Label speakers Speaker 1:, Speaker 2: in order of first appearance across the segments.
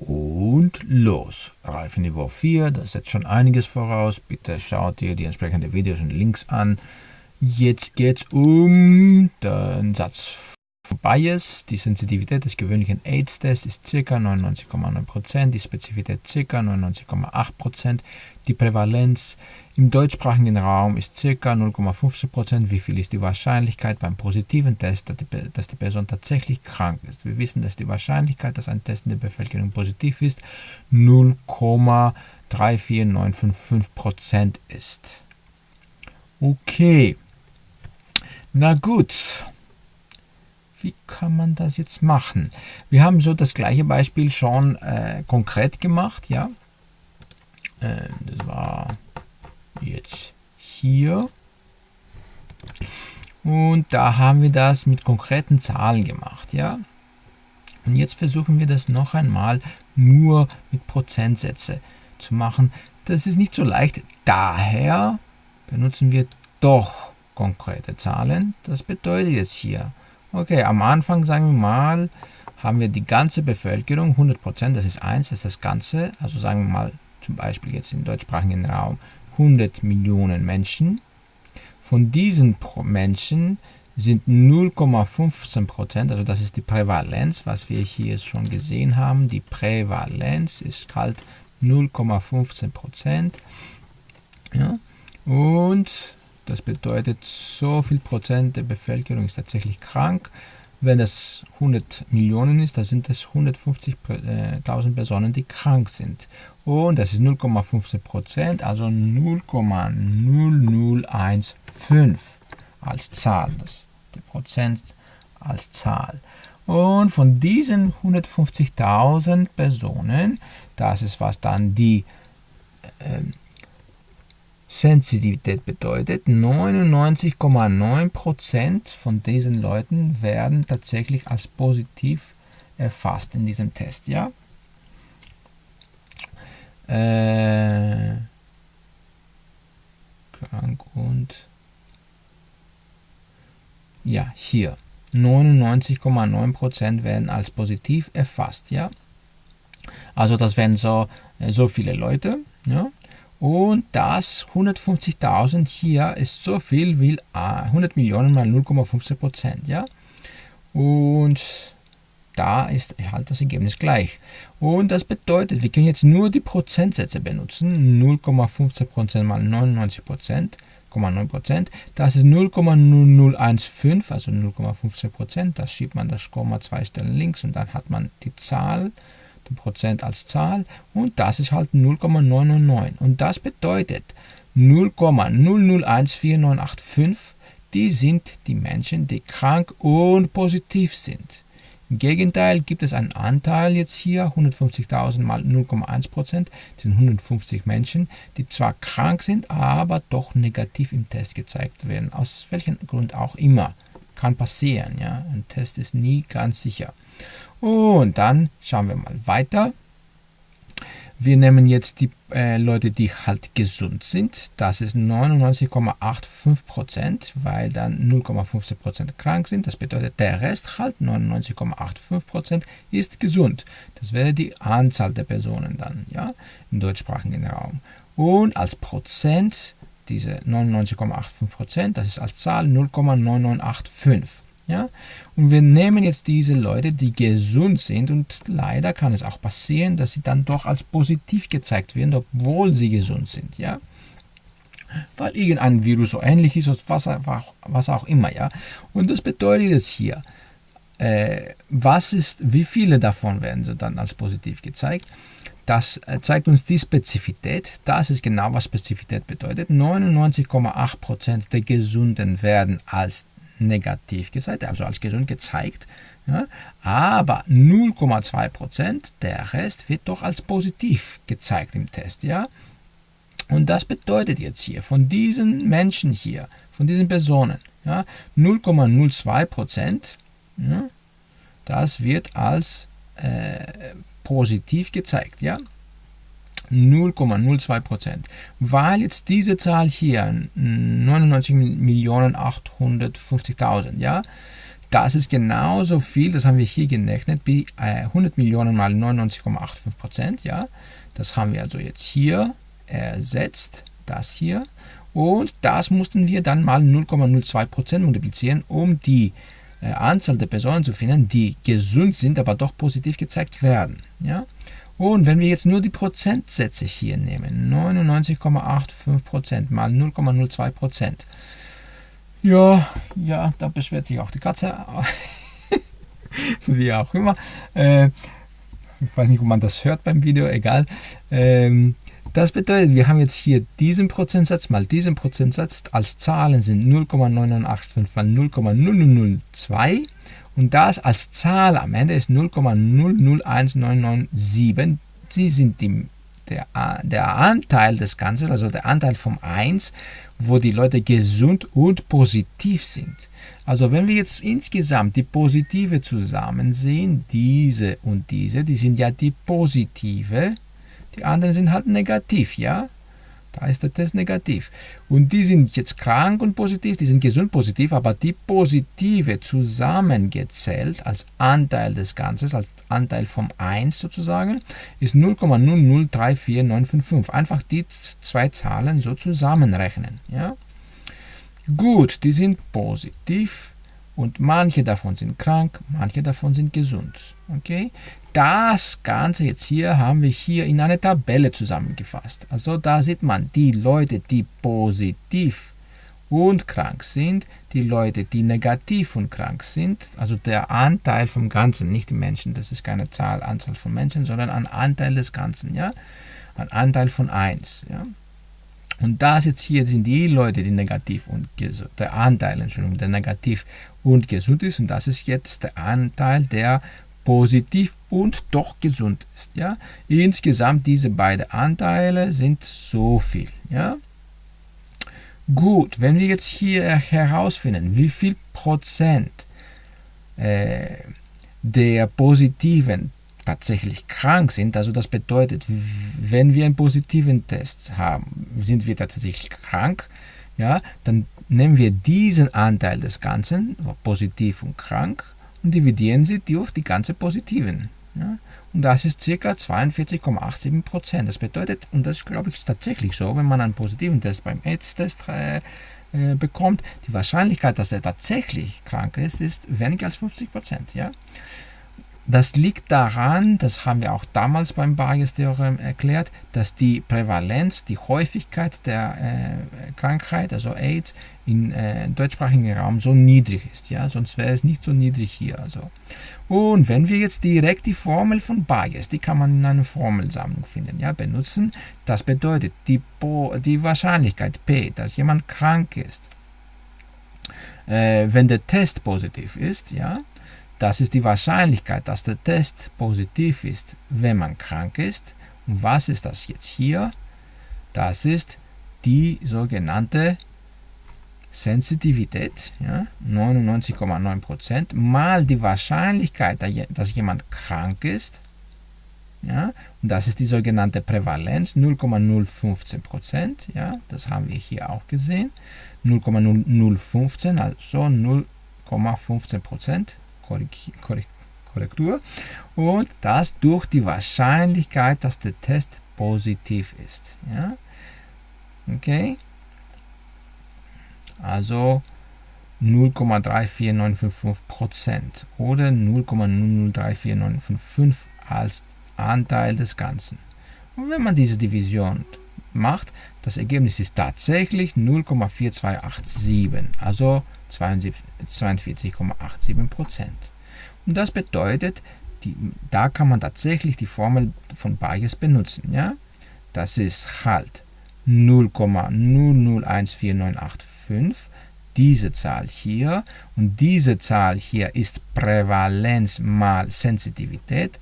Speaker 1: Und los. Reifenniveau 4, das setzt schon einiges voraus. Bitte schaut dir die entsprechenden Videos und Links an. Jetzt geht es um den Satz Bias. Die Sensitivität des gewöhnlichen AIDS-Tests ist ca. 99,9%, die Spezifität ca. 99,8%, die Prävalenz im deutschsprachigen Raum ist ca. 0,15%. Wie viel ist die Wahrscheinlichkeit beim positiven Test, dass die Person tatsächlich krank ist? Wir wissen, dass die Wahrscheinlichkeit, dass ein Test in der Bevölkerung positiv ist, 0,34955% ist. Okay. Na gut. Wie kann man das jetzt machen? Wir haben so das gleiche Beispiel schon äh, konkret gemacht, ja. Äh, das war jetzt hier. Und da haben wir das mit konkreten Zahlen gemacht, ja. Und jetzt versuchen wir das noch einmal nur mit Prozentsätze zu machen. Das ist nicht so leicht. Daher benutzen wir doch konkrete Zahlen. Das bedeutet jetzt hier, okay, am Anfang sagen wir mal, haben wir die ganze Bevölkerung, 100%, das ist 1, das ist das Ganze. Also sagen wir mal zum Beispiel jetzt im deutschsprachigen Raum 100 Millionen Menschen. Von diesen Menschen sind 0,15%, also das ist die Prävalenz, was wir hier schon gesehen haben. Die Prävalenz ist halt 0,15%. Ja? Und das bedeutet, so viel Prozent der Bevölkerung ist tatsächlich krank. Wenn es 100 Millionen ist, dann sind es 150.000 Personen, die krank sind. Und das ist 0,15 Prozent, also 0,0015 als Zahl. Das die Prozent als Zahl. Und von diesen 150.000 Personen, das ist was dann die äh, Sensitivität bedeutet, 99,9% von diesen Leuten werden tatsächlich als positiv erfasst in diesem Test. Ja? Äh, krank und ja, hier 99,9% werden als positiv erfasst. Ja? Also das wären so, äh, so viele Leute. Ja? Und das 150.000 hier ist so viel wie 100 Millionen mal 0,15 Prozent. Ja? Und da ist halt das Ergebnis gleich. Und das bedeutet, wir können jetzt nur die Prozentsätze benutzen. 0,15 Prozent mal 99 Prozent. 0,9 Das ist 0,0015, also 0,15 Prozent. Da schiebt man das Komma zwei Stellen links und dann hat man die Zahl Prozent als Zahl und das ist halt 0,999 und das bedeutet 0,001485 die sind die Menschen, die krank und positiv sind. Im Gegenteil gibt es einen Anteil jetzt hier, 150.000 mal 0,1%, das sind 150 Menschen, die zwar krank sind, aber doch negativ im Test gezeigt werden, aus welchem Grund auch immer. Kann passieren, ja. Ein Test ist nie ganz sicher. Und dann schauen wir mal weiter. Wir nehmen jetzt die äh, Leute, die halt gesund sind. Das ist 99,85%, weil dann 0,15% krank sind. Das bedeutet, der Rest halt 99,85% ist gesund. Das wäre die Anzahl der Personen dann, ja, im deutschsprachigen Raum. Und als Prozent, diese 99,85%, das ist als Zahl 0,9985. Ja? Und wir nehmen jetzt diese Leute, die gesund sind und leider kann es auch passieren, dass sie dann doch als positiv gezeigt werden, obwohl sie gesund sind. Ja? Weil irgendein Virus so ähnlich ist, was, was auch immer. Ja? Und das bedeutet jetzt hier, äh, was ist, wie viele davon werden so dann als positiv gezeigt? Das äh, zeigt uns die Spezifität. Das ist genau, was Spezifität bedeutet. 99,8% der Gesunden werden als negativ gezeigt, also als gesund gezeigt. Ja, aber 0,2%, der Rest wird doch als positiv gezeigt im Test. Ja? Und das bedeutet jetzt hier, von diesen Menschen hier, von diesen Personen, ja, 0,02%, ja, das wird als äh, positiv gezeigt. Ja? 0,02 Prozent. Weil jetzt diese Zahl hier 99.850.000, ja, Das ist genauso viel, das haben wir hier gerechnet, wie 100 Millionen mal 99,85 Prozent. Ja? Das haben wir also jetzt hier ersetzt, das hier. Und das mussten wir dann mal 0,02 Prozent multiplizieren, um die äh, Anzahl der Personen zu finden, die gesund sind, aber doch positiv gezeigt werden. Ja? Und wenn wir jetzt nur die Prozentsätze hier nehmen, 99,85% mal 0,02%, ja, ja, da beschwert sich auch die Katze, wie auch immer. Äh, ich weiß nicht, ob man das hört beim Video, egal. Ähm, das bedeutet, wir haben jetzt hier diesen Prozentsatz mal diesen Prozentsatz als Zahlen sind 0,985 mal 0,0002 und das als Zahl am Ende ist 0,001997. Sie sind die, der, der Anteil des Ganzen, also der Anteil vom 1, wo die Leute gesund und positiv sind. Also wenn wir jetzt insgesamt die Positive zusammen sehen, diese und diese, die sind ja die Positive, die anderen sind halt negativ, ja? Da ist der Test negativ. Und die sind jetzt krank und positiv, die sind gesund positiv, aber die positive zusammengezählt als Anteil des Ganzen, als Anteil vom 1 sozusagen, ist 0,0034955. Einfach die zwei Zahlen so zusammenrechnen. Ja? Gut, die sind positiv und manche davon sind krank, manche davon sind gesund. Okay? Das Ganze jetzt hier haben wir hier in eine Tabelle zusammengefasst. Also da sieht man die Leute, die positiv und krank sind, die Leute, die negativ und krank sind, also der Anteil vom Ganzen, nicht die Menschen, das ist keine Zahl, Anzahl von Menschen, sondern ein Anteil des Ganzen, ja, ein Anteil von 1, ja. Und das jetzt hier sind die Leute, die negativ und gesund, der Anteil, Entschuldigung, der negativ und gesund ist und das ist jetzt der Anteil, der positiv und doch gesund ist. Ja? Insgesamt diese beiden Anteile sind so viel. Ja? Gut, wenn wir jetzt hier herausfinden, wie viel Prozent äh, der Positiven tatsächlich krank sind, also das bedeutet, wenn wir einen positiven Test haben, sind wir tatsächlich krank, ja, dann nehmen wir diesen Anteil des Ganzen, positiv und krank, und dividieren sie durch die ganze Positiven. Ja? Und das ist ca. 42,87 Prozent. Das bedeutet, und das glaube ich tatsächlich so, wenn man einen positiven Test beim AIDS-Test äh, äh, bekommt, die Wahrscheinlichkeit, dass er tatsächlich krank ist, ist weniger als 50 Prozent. Ja? Das liegt daran, das haben wir auch damals beim Bayes-Theorem erklärt, dass die Prävalenz, die Häufigkeit der äh, Krankheit, also AIDS, im äh, deutschsprachigen Raum so niedrig ist. Ja? Sonst wäre es nicht so niedrig hier. Also. Und wenn wir jetzt direkt die Formel von Bayes, die kann man in einer Formelsammlung finden, ja, benutzen, das bedeutet die, die Wahrscheinlichkeit P, dass jemand krank ist, äh, wenn der Test positiv ist, ja, das ist die Wahrscheinlichkeit, dass der Test positiv ist, wenn man krank ist. Und was ist das jetzt hier? Das ist die sogenannte Sensitivität, ja, 99,9% mal die Wahrscheinlichkeit, dass jemand krank ist, ja, und das ist die sogenannte Prävalenz, 0,015%, ja, das haben wir hier auch gesehen, 0,0015, also 0,15%, Korrektur. Und das durch die Wahrscheinlichkeit, dass der Test positiv ist. Ja? Okay? Also 0,34955% oder 0,0034955 als Anteil des Ganzen. Und wenn man diese Division macht, das Ergebnis ist tatsächlich 0,4287, also 42,87 Prozent. Und das bedeutet, die, da kann man tatsächlich die Formel von Bayes benutzen. Ja? Das ist halt 0,001498,5, diese Zahl hier. Und diese Zahl hier ist Prävalenz mal Sensitivität.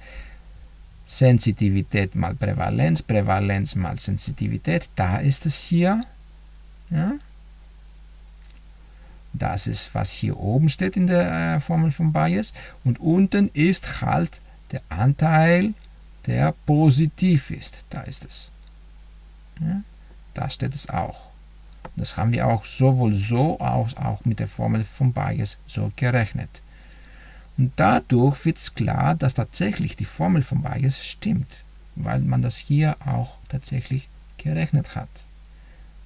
Speaker 1: Sensitivität mal Prävalenz, Prävalenz mal Sensitivität, da ist es hier. Ja? Das ist, was hier oben steht in der äh, Formel von Bayes. Und unten ist halt der Anteil, der positiv ist. Da ist es. Ja, da steht es auch. Das haben wir auch sowohl so als auch mit der Formel von Bayes so gerechnet. Und dadurch wird es klar, dass tatsächlich die Formel von Bayes stimmt, weil man das hier auch tatsächlich gerechnet hat.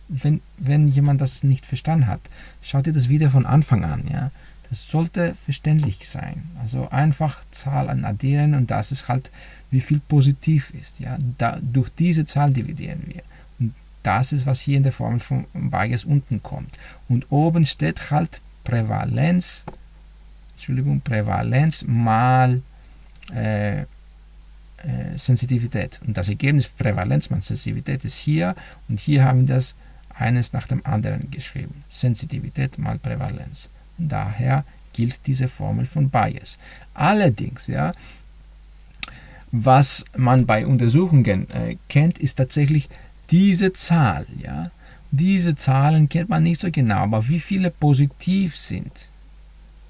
Speaker 1: Wenn, wenn jemand das nicht verstanden hat, schaut ihr das wieder von Anfang an. Ja? Das sollte verständlich sein. Also einfach Zahlen addieren und das ist halt, wie viel positiv ist. Ja? Da, durch diese Zahl dividieren wir. Und das ist, was hier in der Formel von Bayes unten kommt. Und oben steht halt Prävalenz, Entschuldigung, Prävalenz mal äh, äh, Sensitivität. Und das Ergebnis Prävalenz mal Sensitivität ist hier und hier haben wir das eines nach dem anderen geschrieben. Sensitivität mal Prävalenz. Daher gilt diese Formel von Bayes. Allerdings, ja, was man bei Untersuchungen äh, kennt, ist tatsächlich diese Zahl. Ja? Diese Zahlen kennt man nicht so genau, aber wie viele positiv sind,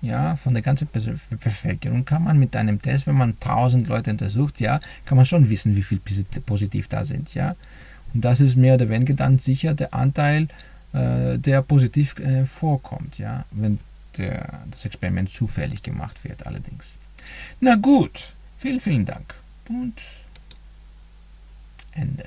Speaker 1: ja, von der ganzen Bevölkerung kann man mit einem Test, wenn man 1000 Leute untersucht, ja, kann man schon wissen, wie viel positiv da sind, ja. Und das ist mehr oder weniger dann sicher der Anteil, äh, der positiv äh, vorkommt, ja, wenn der, das Experiment zufällig gemacht wird allerdings. Na gut, vielen, vielen Dank und Ende.